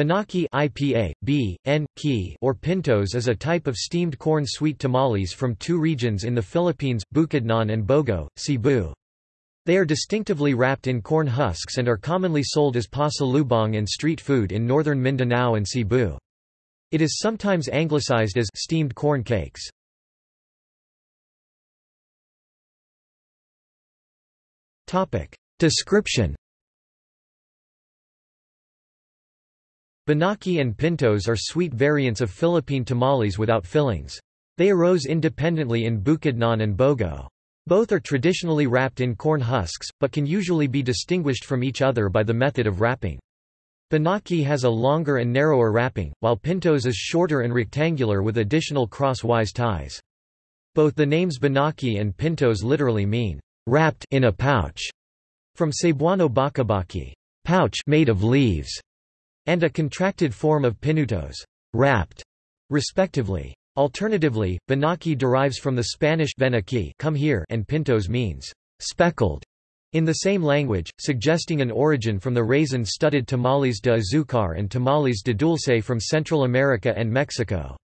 Binaki IPA, B, N, Ki or pintos is a type of steamed corn sweet tamales from two regions in the Philippines, Bukidnon and Bogo, Cebu. They are distinctively wrapped in corn husks and are commonly sold as pasalubong and street food in northern Mindanao and Cebu. It is sometimes anglicized as steamed corn cakes. Description Binaki and pintos are sweet variants of Philippine tamales without fillings. They arose independently in Bukidnon and Bogo. Both are traditionally wrapped in corn husks, but can usually be distinguished from each other by the method of wrapping. Binaki has a longer and narrower wrapping, while pintos is shorter and rectangular with additional cross-wise ties. Both the names Binaki and pintos literally mean, wrapped in a pouch, from Cebuano bakabaki, pouch made of leaves and a contracted form of pinutos, wrapped, respectively. Alternatively, binaki derives from the Spanish ven aquí come here and pintos means speckled in the same language, suggesting an origin from the raisin-studded tamales de azucar and tamales de dulce from Central America and Mexico.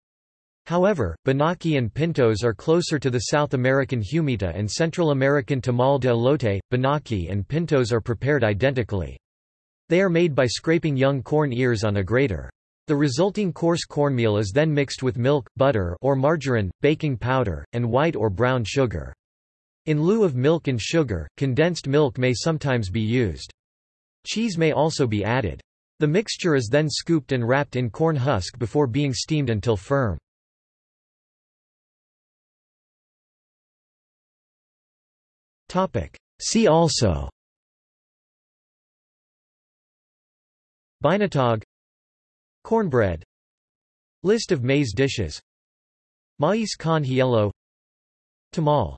However, binaki and pintos are closer to the South American humita and Central American tamal de elote. Binaki and pintos are prepared identically. They are made by scraping young corn ears on a grater. The resulting coarse cornmeal is then mixed with milk, butter or margarine, baking powder, and white or brown sugar. In lieu of milk and sugar, condensed milk may sometimes be used. Cheese may also be added. The mixture is then scooped and wrapped in corn husk before being steamed until firm. See also Binatog Cornbread List of maize dishes Mais con hielo Tamal